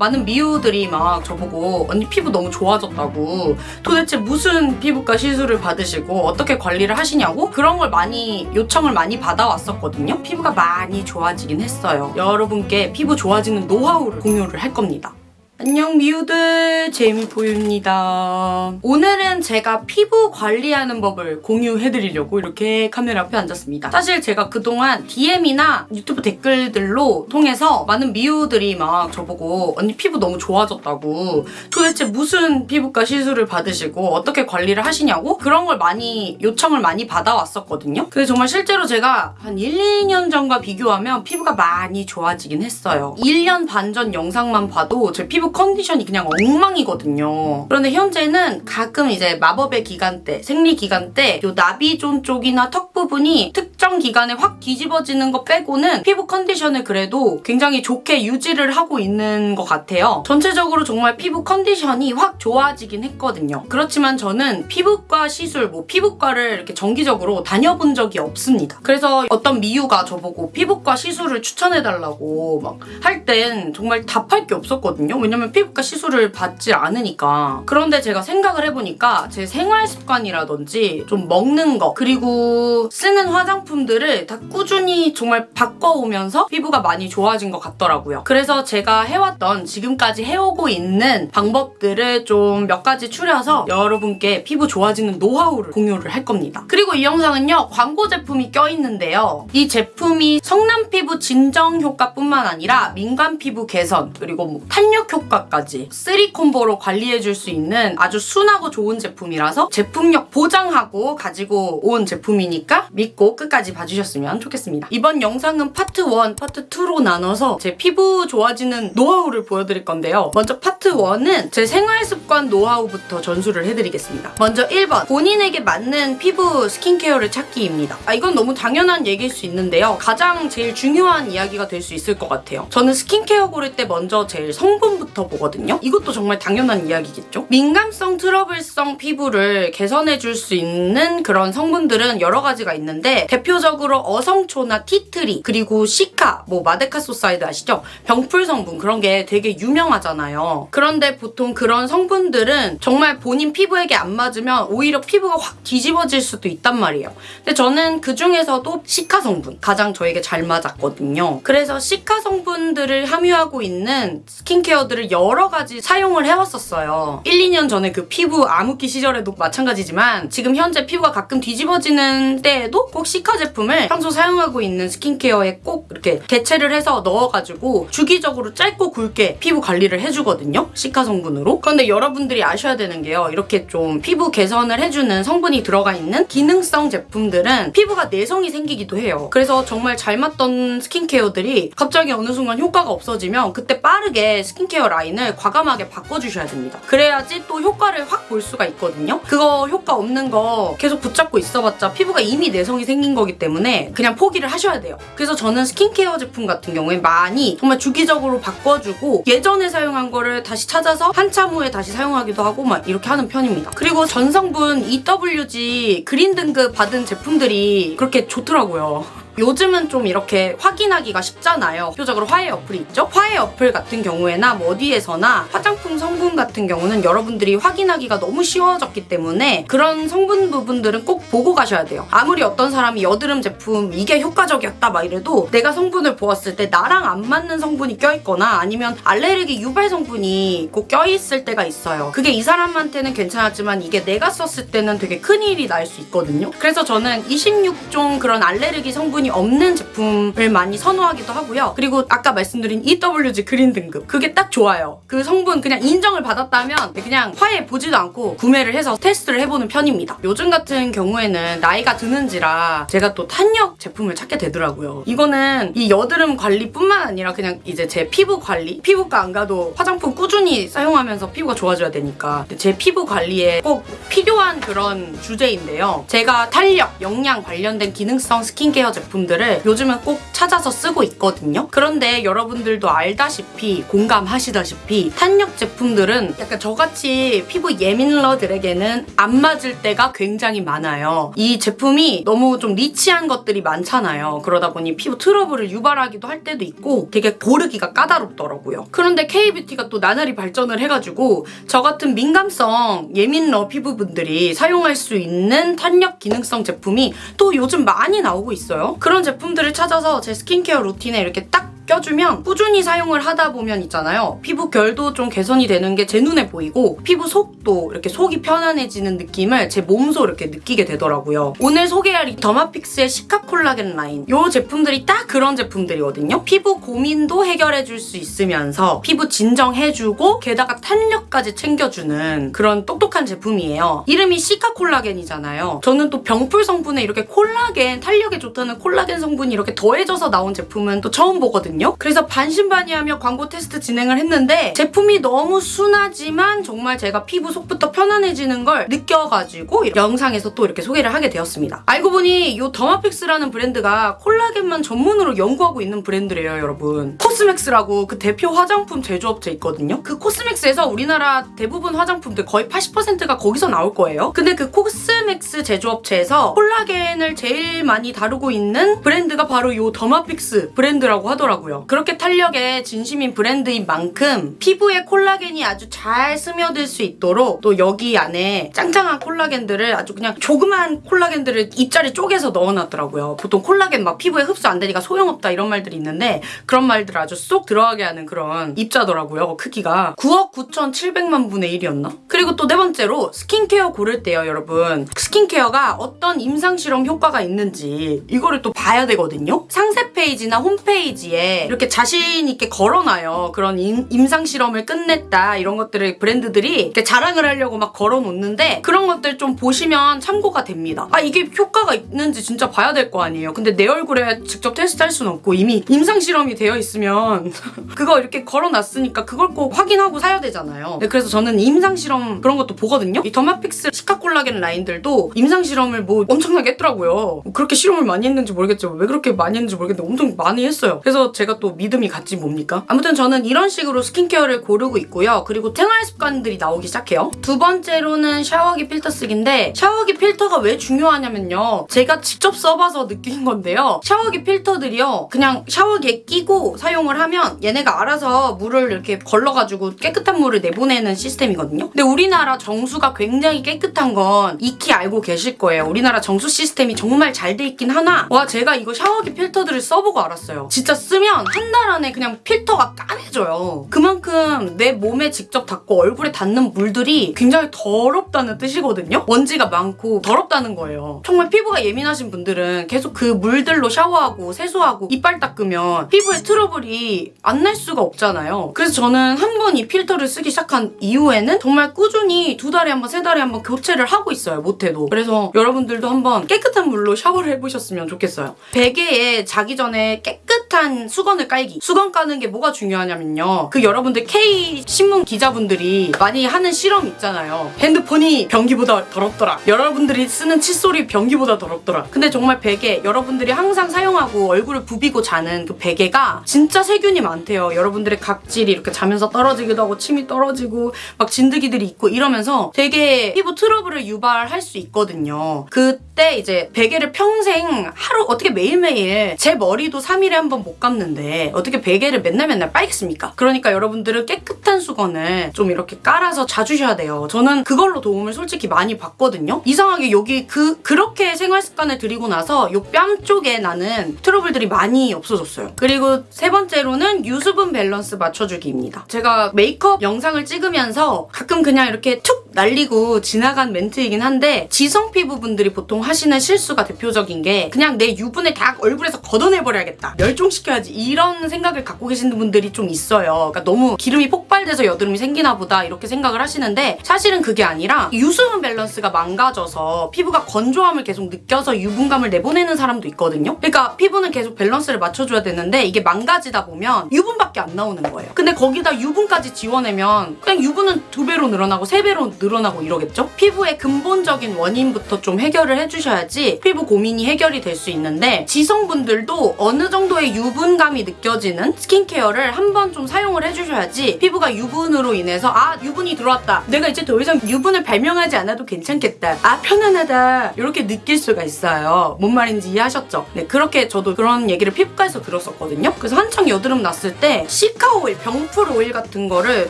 많은 미우들이 막 저보고 언니 피부 너무 좋아졌다고 도대체 무슨 피부과 시술을 받으시고 어떻게 관리를 하시냐고 그런 걸 많이 요청을 많이 받아왔었거든요. 피부가 많이 좋아지긴 했어요. 여러분께 피부 좋아지는 노하우를 공유를 할 겁니다. 안녕 미우들 재미보유입니다. 오늘은 제가 피부 관리하는 법을 공유해드리려고 이렇게 카메라 앞에 앉았습니다. 사실 제가 그동안 DM이나 유튜브 댓글들로 통해서 많은 미우들이 막 저보고 언니 피부 너무 좋아졌다고 도대체 무슨 피부과 시술을 받으시고 어떻게 관리를 하시냐고 그런 걸 많이 요청을 많이 받아왔었거든요. 근데 정말 실제로 제가 한 1, 2년 전과 비교하면 피부가 많이 좋아지긴 했어요. 1년 반 전 영상만 봐도 제 피부 컨디션이 그냥 엉망이거든요. 그런데 현재는 가끔 이제 마법의 기간 때, 생리 기간 때 요 나비존 쪽이나 턱 부분이 특정 기간에 확 뒤집어지는 거 빼고는 피부 컨디션을 그래도 굉장히 좋게 유지를 하고 있는 것 같아요. 전체적으로 정말 피부 컨디션이 확 좋아지긴 했거든요. 그렇지만 저는 피부과 시술, 뭐 피부과를 이렇게 정기적으로 다녀본 적이 없습니다. 그래서 어떤 미유가 저보고 피부과 시술을 추천해달라고 막 할 땐 정말 답할 게 없었거든요. 왜냐면 피부과 시술을 받지 않으니까. 그런데 제가 생각을 해보니까 제 생활 습관이라든지 좀 먹는 거 그리고 쓰는 화장품들을 다 꾸준히 정말 바꿔오면서 피부가 많이 좋아진 것 같더라고요. 그래서 제가 해왔던 지금까지 해오고 있는 방법들을 좀 몇 가지 추려서 여러분께 피부 좋아지는 노하우를 공유를 할 겁니다. 그리고 이 영상은요 광고 제품이 껴있는데요. 이 제품이 성남 피부 진정 효과뿐만 아니라 민감 피부 개선 그리고 뭐 탄력 효과 까지 3콤보로 관리해줄 수 있는 아주 순하고 좋은 제품이라서 제품력 보장하고 가지고 온 제품이니까 믿고 끝까지 봐주셨으면 좋겠습니다. 이번 영상은 파트 1, 파트 2로 나눠서 제 피부 좋아지는 노하우를 보여드릴 건데요. 먼저 파트 1은 제 생활 습관 노하우부터 전수를 해드리겠습니다. 먼저 1번 본인에게 맞는 피부 스킨케어를 찾기입니다. 아 이건 너무 당연한 얘기일 수 있는데요. 가장 제일 중요한 이야기가 될 수 있을 것 같아요. 저는 스킨케어 고를 때 먼저 제일 성분부터 보거든요. 이것도 정말 당연한 이야기겠죠? 민감성, 트러블성 피부를 개선해줄 수 있는 그런 성분들은 여러 가지가 있는데 대표적으로 어성초나 tea tree 그리고 cica, 뭐 madecassoside 아시죠? 병풀 성분 그런 게 되게 유명하잖아요. 그런데 보통 그런 성분들은 정말 본인 피부에게 안 맞으면 오히려 피부가 확 뒤집어질 수도 있단 말이에요. 근데 저는 그 중에서도 시카 성분 가장 저에게 잘 맞았거든요. 그래서 시카 성분들을 함유하고 있는 스킨케어들을 여러 가지 사용을 해왔었어요. 1, 2년 전에 그 피부 암흑기 시절에도 마찬가지지만 지금 현재 피부가 가끔 뒤집어지는 때에도 꼭 시카 제품을 평소 사용하고 있는 스킨케어에 꼭 이렇게 대체를 해서 넣어가지고 주기적으로 짧고 굵게 피부 관리를 해주거든요. 시카 성분으로. 그런데 여러분들이 아셔야 되는 게요. 이렇게 좀 피부 개선을 해주는 성분이 들어가 있는 기능성 제품들은 피부가 내성이 생기기도 해요. 그래서 정말 잘 맞던 스킨케어들이 갑자기 어느 순간 효과가 없어지면 그때 빠르게 스킨케어 라인을 과감하게 바꿔주셔야 됩니다. 그래야지 또 효과를 확 볼 수가 있거든요. 그거 효과 없는 거 계속 붙잡고 있어봤자 피부가 이미 내성이 생긴 거기 때문에 그냥 포기를 하셔야 돼요. 그래서 저는 스킨케어 제품 같은 경우에 많이 정말 주기적으로 바꿔주고 예전에 사용한 거를 다시 찾아서 한참 후에 다시 사용하기도 하고 막 이렇게 하는 편입니다. 그리고 전성분 EWG 그린 등급 받은 제품들이 그렇게 좋더라고요. 요즘은 좀 이렇게 확인하기가 쉽잖아요. 대표적으로 화해 어플이 있죠? 화해 어플 같은 경우에나 뭐 어디에서나 화장품 성분 같은 경우는 여러분들이 확인하기가 너무 쉬워졌기 때문에 그런 성분 부분들은 꼭 보고 가셔야 돼요. 아무리 어떤 사람이 여드름 제품 이게 효과적이었다 막 이래도 내가 성분을 보았을 때 나랑 안 맞는 성분이 껴있거나 아니면 알레르기 유발 성분이 꼭 껴있을 때가 있어요. 그게 이 사람한테는 괜찮았지만 이게 내가 썼을 때는 되게 큰일이 날 수 있거든요. 그래서 저는 26종 그런 알레르기 성분이 없는 제품을 많이 선호하기도 하고요. 그리고 아까 말씀드린 EWG 그린 등급 그게 딱 좋아요. 그 성분 그냥 인정을 받았다면 그냥 화해 보지도 않고 구매를 해서 테스트를 해보는 편입니다. 요즘 같은 경우에는 나이가 드는지라 제가 또 탄력 제품을 찾게 되더라고요. 이거는 이 여드름 관리뿐만 아니라 그냥 이제 제 피부 관리 피부과 안 가도 화장품 꾸준히 사용하면서 피부가 좋아져야 되니까 제 피부 관리에 꼭 필요한 그런 주제인데요. 제가 탄력, 영양 관련된 기능성 스킨케어 제품 제품들을 요즘은 꼭 찾아서 쓰고 있거든요. 그런데 여러분들도 알다시피 공감하시다시피 탄력 제품들은 약간 저같이 피부 예민러들에게는 안 맞을 때가 굉장히 많아요. 이 제품이 너무 좀 리치한 것들이 많잖아요. 그러다 보니 피부 트러블을 유발하기도 할 때도 있고 되게 고르기가 까다롭더라고요. 그런데 K뷰티가 또 나날이 발전을 해가지고 저 같은 민감성 예민러 피부분들이 사용할 수 있는 탄력 기능성 제품이 또 요즘 많이 나오고 있어요. 그런 제품들을 찾아서 제 스킨케어 루틴에 이렇게 딱 껴주면 꾸준히 사용을 하다 보면 있잖아요. 피부 결도 좀 개선이 되는 게 제 눈에 보이고 피부 속도 이렇게 속이 편안해지는 느낌을 제 몸소 이렇게 느끼게 되더라고요. 오늘 소개할 이 더마픽스의 시카 콜라겐 라인 이 제품들이 딱 그런 제품들이거든요. 피부 고민도 해결해줄 수 있으면서 피부 진정해주고 게다가 탄력까지 챙겨주는 그런 똑똑한 제품이에요. 이름이 시카 콜라겐이잖아요. 저는 또 병풀 성분에 이렇게 콜라겐 탄력에 좋다는 콜라겐 성분이 이렇게 더해져서 나온 제품은 또 처음 보거든요. 그래서 반신반의하며 광고 테스트 진행을 했는데 제품이 너무 순하지만 정말 제가 피부 속부터 편안해지는 걸 느껴가지고 영상에서 또 이렇게 소개를 하게 되었습니다. 알고 보니 이 더마픽스라는 브랜드가 콜라겐만 전문으로 연구하고 있는 브랜드래요, 여러분. 코스맥스라고 그 대표 화장품 제조업체 있거든요. 그 코스맥스에서 우리나라 대부분 화장품들 거의 80%가 거기서 나올 거예요. 근데 그 코스맥스 제조업체에서 콜라겐을 제일 많이 다루고 있는 브랜드가 바로 이 더마픽스 브랜드라고 하더라고요. 그렇게 탄력에 진심인 브랜드인 만큼 피부에 콜라겐이 아주 잘 스며들 수 있도록 또 여기 안에 짱짱한 콜라겐들을 아주 그냥 조그만 콜라겐들을 입자리 쪼개서 넣어놨더라고요. 보통 콜라겐 막 피부에 흡수 안 되니까 소용없다 이런 말들이 있는데 그런 말들을 아주 쏙 들어가게 하는 그런 입자더라고요. 크기가 9억 9,700만 분의 1이었나? 그리고 또 네 번째로 스킨케어 고를 때요, 여러분. 스킨케어가 어떤 임상실험 효과가 있는지 이거를 또 봐야 되거든요. 상세 페이지나 홈페이지에 이렇게 자신 있게 걸어놔요. 그런 임, 임상실험을 끝냈다 이런 것들을 브랜드들이 자랑을 하려고 막 걸어놓는데 그런 것들 좀 보시면 참고가 됩니다. 아 이게 효과가 있는지 진짜 봐야 될 거 아니에요. 근데 내 얼굴에 직접 테스트할 수는 없고 이미 임상실험이 되어 있으면 그거 이렇게 걸어놨으니까 그걸 꼭 확인하고 사야 되잖아요. 네, 그래서 저는 임상실험 그런 것도 보거든요. 이 더마픽스 시카콜라겐 라인들도 임상실험을 뭐 엄청나게 했더라고요. 그렇게 실험을 많이 했는지 모르겠죠. 왜 그렇게 많이 했는지 모르겠는데 엄청 많이 했어요. 그래서 제가 또 믿음이 갔지 뭡니까? 아무튼 저는 이런 식으로 스킨케어를 고르고 있고요. 그리고 생활 습관들이 나오기 시작해요. 두 번째로는 샤워기 필터 쓰기인데 샤워기 필터가 왜 중요하냐면요. 제가 직접 써봐서 느낀 건데요. 샤워기 필터들이요. 그냥 샤워기에 끼고 사용을 하면 얘네가 알아서 물을 이렇게 걸러가지고 깨끗한 물을 내보내는 시스템이거든요. 근데 우리나라 정수가 굉장히 깨끗한 건 익히 알고 계실 거예요. 우리나라 정수 시스템이 정말 잘 돼 있긴 하나 와 제가 이거 샤워기 필터들을 써보고 알았어요. 진짜 쓰면 한 달 안에 그냥 필터가 까매져요. 그만큼 내 몸에 직접 닿고 얼굴에 닿는 물들이 굉장히 더럽다는 뜻이거든요. 먼지가 많고 더럽다는 거예요. 정말 피부가 예민하신 분들은 계속 그 물들로 샤워하고 세수하고 이빨 닦으면 피부에 트러블이 안 날 수가 없잖아요. 그래서 저는 한 번 이 필터를 쓰기 시작한 이후에는 정말 꾸준히 두 달에 한 번, 세 달에 한 번 교체를 하고 있어요. 못해도. 그래서 여러분들도 한번 깨끗한 물로 샤워를 해보셨으면 좋겠어요. 베개에 자기 전에 깨끗 한 수건을 깔기. 수건 까는 게 뭐가 중요하냐면요. 그 여러분들 K 신문 기자분들이 많이 하는 실험 있잖아요. 핸드폰이 변기보다 더럽더라. 여러분들이 쓰는 칫솔이 변기보다 더럽더라. 근데 정말 베개 여러분들이 항상 사용하고 얼굴을 부비고 자는 그 베개가 진짜 세균이 많대요. 여러분들의 각질이 이렇게 자면서 떨어지기도 하고 침이 떨어지고 막 진드기들이 있고 이러면서 되게 피부 트러블을 유발할 수 있거든요. 그때 이제 베개를 평생 하루 어떻게 매일매일 제 머리도 3일에 한 번못 감는데 어떻게 베개를 맨날 맨날 빨겠습니까? 그러니까 여러분들은 깨끗한 수건을 좀 이렇게 깔아서 자주셔야 돼요. 저는 그걸로 도움을 솔직히 많이 받거든요. 이상하게 여기 그 그렇게 생활 습관을 들이고 나서 요 뺨 쪽에 나는 트러블들이 많이 없어졌어요. 그리고 세 번째로는 유수분 밸런스 맞춰주기입니다. 제가 메이크업 영상을 찍으면서 가끔 그냥 이렇게 툭 날리고 지나간 멘트이긴 한데 지성 피부분들이 보통 하시는 실수가 대표적인 게 그냥 내 유분을 다 얼굴에서 걷어내버려야겠다. 멸종 시켜야지. 이런 생각을 갖고 계시는 분들이 좀 있어요. 그러니까 너무 기름이 폭발된 과열돼서 여드름이 생기나 보다 이렇게 생각을 하시는데 사실은 그게 아니라 유수분 밸런스가 망가져서 피부가 건조함을 계속 느껴서 유분감을 내보내는 사람도 있거든요. 그러니까 피부는 계속 밸런스를 맞춰줘야 되는데 이게 망가지다 보면 유분밖에 안 나오는 거예요. 근데 거기다 유분까지 지원하면 그냥 유분은 두 배로 늘어나고 세 배로 늘어나고 이러겠죠? 피부의 근본적인 원인부터 좀 해결을 해주셔야지 피부 고민이 해결이 될 수 있는데 지성분들도 어느 정도의 유분감이 느껴지는 스킨케어를 한 번 좀 사용을 해주셔야지 피부가 유분으로 인해서 아 유분이 들어왔다. 내가 이제 더 이상 유분을 발명하지 않아도 괜찮겠다. 아 편안하다. 이렇게 느낄 수가 있어요. 뭔 말인지 이해하셨죠? 네 그렇게 저도 그런 얘기를 피부과에서 들었었거든요. 그래서 한창 여드름 났을 때 cica 오일, 병풀 오일 같은 거를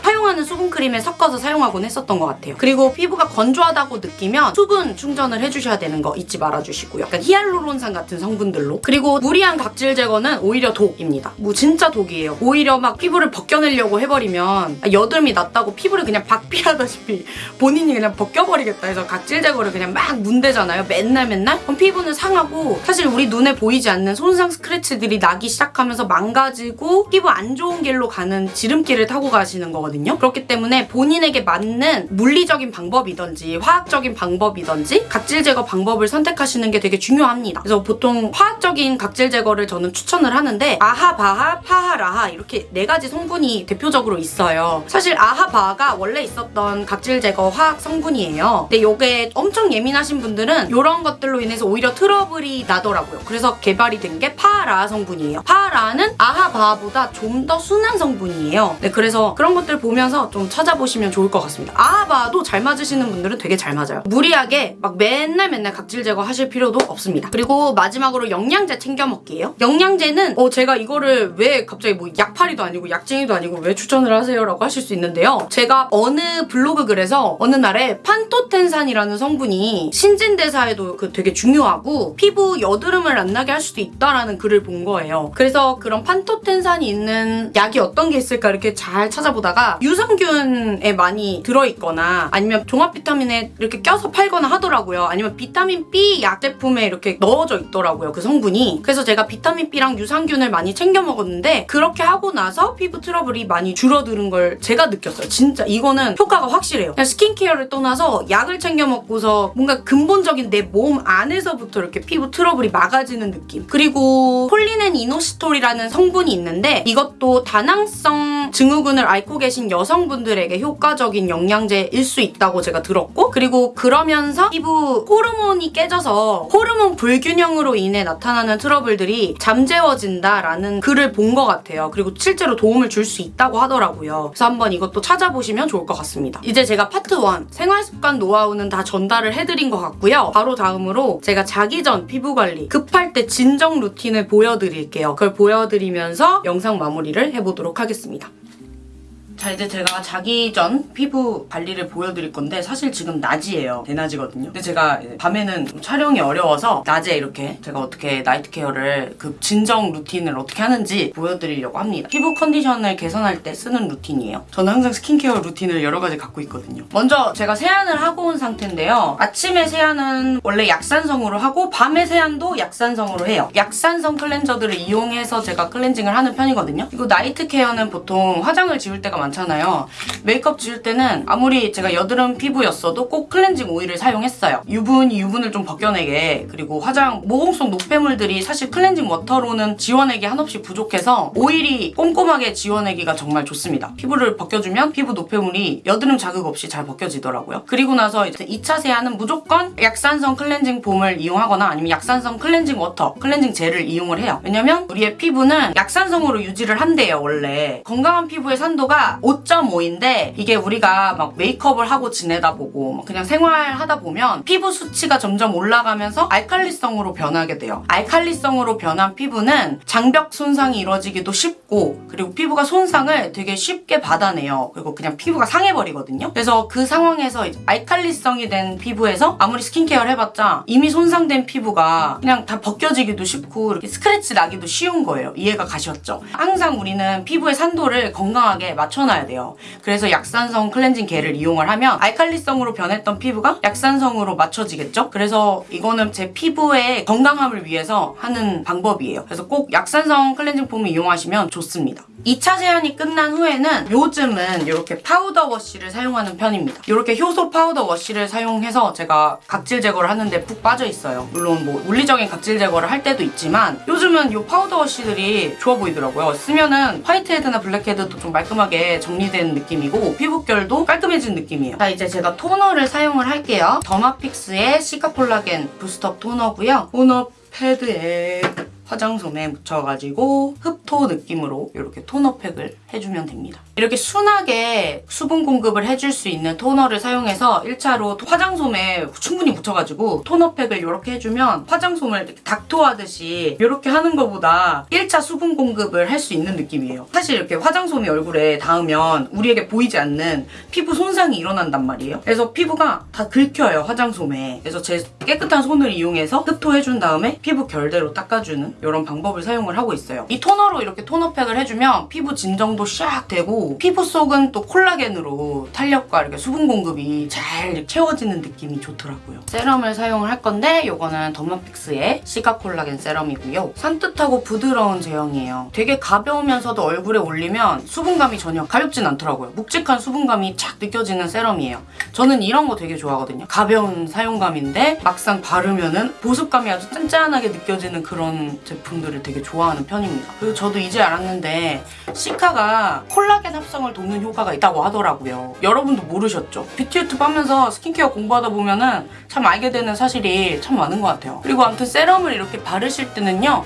사용하는 수분 크림에 섞어서 사용하곤 했었던 것 같아요. 그리고 피부가 건조하다고 느끼면 수분 충전을 해주셔야 되는 거 잊지 말아주시고요. 약간 히알루론산 같은 성분들로. 그리고 무리한 각질 제거는 오히려 독입니다. 뭐 진짜 독이에요. 오히려 막 피부를 벗겨내려고 해버리면 여드름이 났다고 피부를 그냥 박피하다시피 본인이 그냥 벗겨버리겠다 해서 각질 제거를 그냥 막 문대잖아요. 맨날 맨날? 그럼 피부는 상하고 사실 우리 눈에 보이지 않는 손상 스크래치들이 나기 시작하면서 망가지고 피부 안 좋은 길로 가는 지름길을 타고 가시는 거거든요. 그렇기 때문에 본인에게 맞는 물리적인 방법이든지 화학적인 방법이든지 각질 제거 방법을 선택하시는 게 되게 중요합니다. 그래서 보통 화학적인 각질 제거를 저는 추천을 하는데 AHA, BHA, PHA, LHA 이렇게 네 가지 성분이 대표적으로 있어요. 사실 AHA, BHA가 원래 있었던 각질 제거 화학 성분이에요. 근데 이게 엄청 예민하신 분들은 이런 것들로 인해서 오히려 트러블이 나더라고요. 그래서 개발이 된 게 PHA란 성분이에요. PHA라는 AHA, BHA보다 좀 더 순한 성분이에요. 네, 그래서 그런 것들 보면서 좀 찾아보시면 좋을 것 같습니다. AHA, BHA도 잘 맞으시는 분들은 되게 잘 맞아요. 무리하게 막 맨날 맨날 각질 제거 하실 필요도 없습니다. 그리고 마지막으로 영양제 챙겨 먹기예요. 영양제는 어 제가 이거를 왜 갑자기 뭐 약팔이도 아니고 약쟁이도 아니고 왜 추천을 하세요 라고 하실 수 있는데요. 제가 어느 블로그 글에서 어느 날에 판토텐산이라는 성분이 신진대사에도 그 되게 중요하고 피부 여드름을 안 나게 할 수도 있다라는 글을 본 거예요. 그래서 그런 판토텐산이 있는 약이 어떤 게 있을까 이렇게 잘 찾아보다가 유산균에 많이 들어있거나 아니면 종합 비타민에 이렇게 껴서 팔거나 하더라고요. 아니면 비타민 B 약 제품에 이렇게 넣어져 있더라고요 그 성분이. 그래서 제가 비타민 B랑 유산균 을 많이 챙겨 먹었는데 그렇게 하고 나서 피부 트러블이 많이 줄어드는 걸 제가 느꼈어요. 진짜 이거는 효과가 확실해요. 스킨케어를 떠나서 약을 챙겨 먹고서 뭔가 근본적인 내 몸 안에서부터 이렇게 피부 트러블이 막아지는 느낌. 그리고 콜린 and 이노시톨이라는 성분이 있는데 이것도 다낭성 증후군을 앓고 계신 여성분들에게 효과적인 영양제일 수 있다고 제가 들었고 그리고 그러면서 피부 호르몬이 깨져서 호르몬 불균형으로 인해 나타나는 트러블들이 잠재워진다라는 글을 본 것 같아요. 그리고 실제로 도움을 줄 수 있다고 하더라고요. 그래서 한번 이것도 찾아보시면 좋을 것 같습니다. 이제 제가 파트 1 생활습관 노하우는 다 전달을 해드린 것 같고요. 바로 다음으로 제가 자기 전 피부 관리 급할 때 진정 루틴을 보여드릴게요. 그걸 보여드리면서 영상 마무리를 해보도록 하겠습니다. 자 이제 제가 자기 전 피부 관리를 보여드릴 건데 사실 지금 낮이에요. 대낮이거든요. 근데 제가 밤에는 좀 촬영이 어려워서 낮에 이렇게 제가 어떻게 night care를 그 진정 루틴을 어떻게 하는지 보여드리려고 합니다. 피부 컨디션을 개선할 때 쓰는 루틴이에요. 저는 항상 스킨케어 루틴을 여러 가지 갖고 있거든요. 먼저 제가 세안을 하고 온 상태인데요. 아침에 세안은 원래 약산성으로 하고 밤에 세안도 약산성으로 해요. 약산성 클렌저들을 이용해서 제가 클렌징을 하는 편이거든요. 그리고 night care는 보통 화장을 지울 때가 많 많잖아요. 메이크업 지울 때는 아무리 제가 여드름 피부였어도 꼭 클렌징 오일을 사용했어요. 유분이 유분을 좀 벗겨내게 그리고 화장 모공 속 노폐물들이 사실 클렌징 워터로는 지워내기 한없이 부족해서 오일이 꼼꼼하게 지워내기가 정말 좋습니다. 피부를 벗겨주면 피부 노폐물이 여드름 자극 없이 잘 벗겨지더라고요. 그리고 나서 이제 2차 세안은 무조건 약산성 클렌징 폼을 이용하거나 아니면 약산성 클렌징 워터, 클렌징 젤을 이용을 해요. 왜냐면 우리의 피부는 약산성으로 유지를 한대요, 원래. 건강한 피부의 산도가 5.5인데 이게 우리가 막 메이크업을 하고 지내다 보고 막 그냥 생활하다 보면 피부 수치가 점점 올라가면서 알칼리성으로 변하게 돼요. 알칼리성으로 변한 피부는 장벽 손상이 이루어지기도 쉽고 그리고 피부가 손상을 되게 쉽게 받아내요. 그리고 그냥 피부가 상해버리거든요. 그래서 그 상황에서 알칼리성이 된 피부에서 아무리 스킨케어를 해봤자 이미 손상된 피부가 그냥 다 벗겨지기도 쉽고 이렇게 스크래치 나기도 쉬운 거예요. 이해가 가셨죠? 항상 우리는 피부의 산도를 건강하게 맞춰 씻어놔야 돼요. 그래서 약산성 클렌징 겔을 이용을 하면 알칼리성으로 변했던 피부가 약산성으로 맞춰지겠죠? 그래서 이거는 제 피부의 건강함을 위해서 하는 방법이에요. 그래서 꼭 약산성 클렌징 폼을 이용하시면 좋습니다. 2차 세안이 끝난 후에는 요즘은 이렇게 powder wash를 사용하는 편입니다. 이렇게 효소 powder wash를 사용해서 제가 각질 제거를 하는데 푹 빠져 있어요. 물론 뭐 물리적인 각질 제거를 할 때도 있지만 요즘은 이 powder wash들이 좋아 보이더라고요. 쓰면은 화이트헤드나 블랙헤드도 좀 말끔하게 정리된 느낌이고 피부결도 깔끔해진 느낌이에요. 자 이제 제가 토너를 사용을 할게요. 더마픽스의 시카콜라겐 부스터 토너고요. 토너 패드에 화장솜에 묻혀가지고 흡토 느낌으로 이렇게 토너 팩을 해주면 됩니다. 이렇게 순하게 수분 공급을 해줄 수 있는 토너를 사용해서 1차로 화장솜에 충분히 묻혀가지고 토너팩을 이렇게 해주면 화장솜을 이렇게 닥토하듯이 이렇게 하는 것보다 1차 수분 공급을 할 수 있는 느낌이에요. 사실 이렇게 화장솜이 얼굴에 닿으면 우리에게 보이지 않는 피부 손상이 일어난단 말이에요. 그래서 피부가 다 긁혀요, 화장솜에. 그래서 제 깨끗한 손을 이용해서 흡토해준 다음에 피부 결대로 닦아주는 이런 방법을 사용을 하고 있어요. 이 토너로 이렇게 토너팩을 해주면 피부 진정 도 샥 되고 피부 속은 또 콜라겐으로 탄력과 이렇게 수분 공급이 잘 채워지는 느낌이 좋더라고요. 세럼을 사용을 할 건데 이거는 더마픽스의 시가 콜라겐 세럼이고요. 산뜻하고 부드러운 제형이에요. 되게 가벼우면서도 얼굴에 올리면 수분감이 전혀 가렵진 않더라고요. 묵직한 수분감이 착 느껴지는 세럼이에요. 저는 이런 거 되게 좋아하거든요. 가벼운 사용감인데 막상 바르면은 보습감이 아주 쫀쫀하게 느껴지는 그런 제품들을 되게 좋아하는 편입니다. 그리고 저도 이제 알았는데 시카가 콜라겐 합성을 돕는 효과가 있다고 하더라고요. 여러분도 모르셨죠? 뷰티 유튜브 하면서 스킨케어 공부하다 보면은 참 알게 되는 사실이 참 많은 것 같아요. 그리고 아무튼 세럼을 이렇게 바르실 때는요.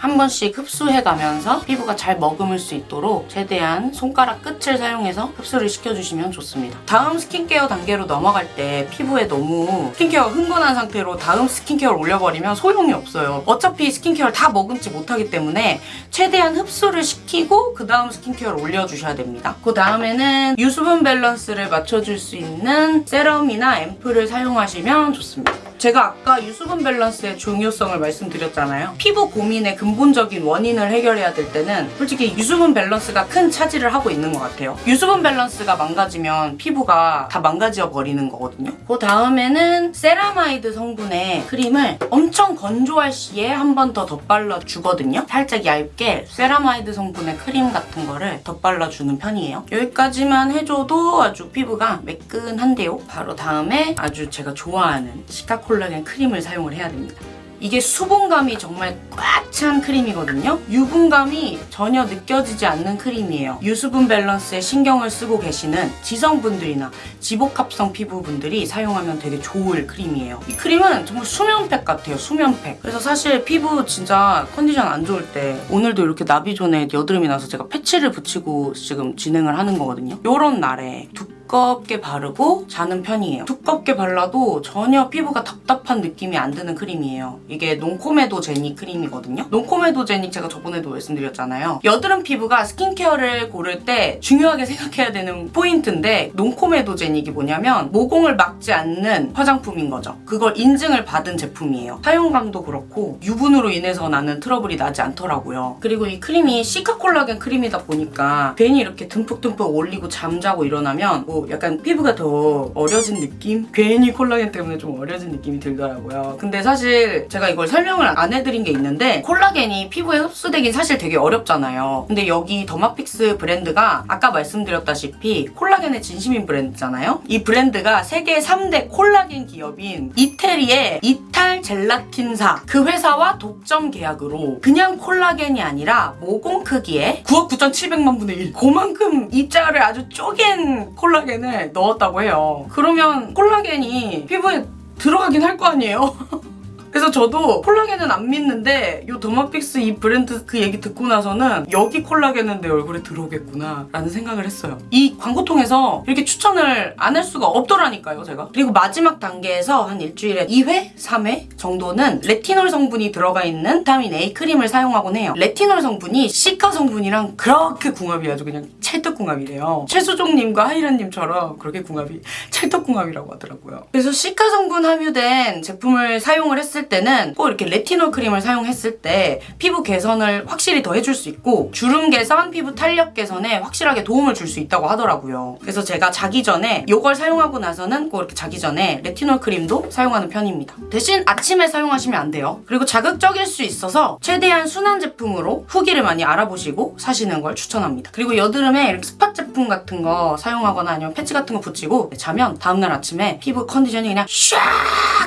한 번씩 흡수해가면서 피부가 잘 머금을 수 있도록 최대한 손가락 끝을 사용해서 흡수를 시켜주시면 좋습니다. 다음 스킨케어 단계로 넘어갈 때 피부에 너무 스킨케어 흥건한 상태로 다음 스킨케어를 올려버리면 소용이 없어요. 어차피 스킨케어를 다 머금지 못하기 때문에 최대한 흡수를 시키고 그 다음 스킨케어를 올려주셔야 됩니다. 그 다음에는 유수분 밸런스를 맞춰줄 수 있는 세럼이나 앰플을 사용하시면 좋습니다. 제가 아까 유수분 밸런스의 중요성을 말씀드렸잖아요. 피부 고민의 근본적인 원인을 해결해야 될 때는 솔직히 유수분 밸런스가 큰 차지를 하고 있는 것 같아요. 유수분 밸런스가 망가지면 피부가 다 망가져 버리는 거거든요. 그 다음에는 세라마이드 성분의 크림을 엄청 건조할 시에 한 번 더 덧발라 주거든요. 살짝 얇게 세라마이드 성분의 크림 같은 거를 덧발라 주는 편이에요. 여기까지만 해줘도 아주 피부가 매끈한데요. 바로 다음에 아주 제가 좋아하는 시카 콜라겐 크림을 사용을 해야 됩니다. 이게 수분감이 정말 꽉 찬 크림이거든요. 유분감이 전혀 느껴지지 않는 크림이에요. 유수분 밸런스에 신경을 쓰고 계시는 지성분들이나 지복합성 피부분들이 사용하면 되게 좋을 크림이에요. 이 크림은 정말 수면팩 같아요. 수면팩. 그래서 사실 피부 진짜 컨디션 안 좋을 때 오늘도 이렇게 나비존에 여드름이 나서 제가 패치를 붙이고 지금 진행을 하는 거거든요. 요런 날에 두껍게 바르고 자는 편이에요. 두껍게 발라도 전혀 피부가 답답한 느낌이 안 드는 크림이에요. 이게 non-comedogenic 크림이거든요. non-comedogenic 제가 저번에도 말씀드렸잖아요. 여드름 피부가 스킨케어를 고를 때 중요하게 생각해야 되는 포인트인데 non-comedo 제닉이 뭐냐면 모공을 막지 않는 화장품인 거죠. 그걸 인증을 받은 제품이에요. 사용감도 그렇고 유분으로 인해서 나는 트러블이 나지 않더라고요. 그리고 이 크림이 cica콜라겐 크림이다 보니까 괜히 이렇게 듬뿍듬뿍 올리고 잠자고 일어나면 뭐 약간 피부가 더 어려진 느낌? 괜히 콜라겐 때문에 좀 어려진 느낌이 들더라고요. 근데 사실 제가 이걸 설명을 안 해드린 게 있는데 콜라겐이 피부에 흡수되긴 사실 되게 어렵잖아요. 근데 여기 더마픽스 브랜드가 아까 말씀드렸다시피 콜라겐에 진심인 브랜드잖아요. 이 브랜드가 세계 3대 콜라겐 기업인 이태리의 Italgelatine사 그 회사와 독점 계약으로 그냥 콜라겐이 아니라 모공 크기의 9억 9,700만 분의 1 그만큼 입자를 아주 쪼갠 콜라겐을 넣었다고 해요. 그러면 콜라겐이 피부에 들어가긴 할 거 아니에요? 그래서 저도 콜라겐은 안 믿는데 이 더마픽스 이 브랜드 그 얘기 듣고 나서는 여기 콜라겐은 내 얼굴에 들어오겠구나 라는 생각을 했어요. 이 광고 통해서 이렇게 추천을 안 할 수가 없더라니까요 제가. 그리고 마지막 단계에서 한 일주일에 2회? 3회 정도는 레티놀 성분이 들어가 있는 비타민 A 크림을 사용하곤 해요. 레티놀 성분이 cica 성분이랑 그렇게 궁합이 아주 그냥 찰떡궁합이래요. 최수종님과 하희라님처럼 그렇게 궁합이 찰떡궁합이라고 하더라고요. 그래서 cica 성분 함유된 제품을 사용을 했을 때는 꼭 이렇게 레티놀 크림을 사용했을 때 피부 개선을 확실히 더 해줄 수 있고 주름 개선, 피부 탄력 개선에 확실하게 도움을 줄 수 있다고 하더라고요. 그래서 제가 자기 전에 이걸 사용하고 나서는 꼭 이렇게 자기 전에 레티놀 크림도 사용하는 편입니다. 대신 아침에 사용하시면 안 돼요. 그리고 자극적일 수 있어서 최대한 순한 제품으로 후기를 많이 알아보시고 사시는 걸 추천합니다. 그리고 여드름에 이렇게 spot 제품 같은 거 사용하거나 아니면 패치 같은 거 붙이고 자면 다음날 아침에 피부 컨디션이 그냥 샥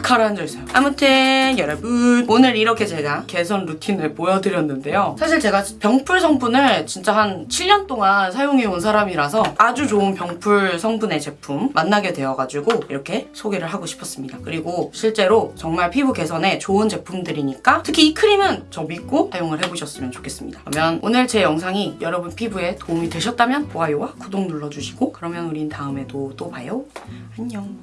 가라앉아 있어요. 아무튼 여러분 오늘 이렇게 제가 개선 루틴을 보여드렸는데요. 사실 제가 병풀 성분을 진짜 한 7년 동안 사용해온 사람이라서 아주 좋은 병풀 성분의 제품 만나게 되어가지고 이렇게 소개를 하고 싶었습니다. 그리고 실제로 정말 피부 개선에 좋은 제품들이니까 특히 이 크림은 저 믿고 사용을 해보셨으면 좋겠습니다. 그러면 오늘 제 영상이 여러분 피부에 도움이 되셨 다면 좋아요와 구독 눌러주시고 그러면 우린 다음에도 또 봐요. 안녕.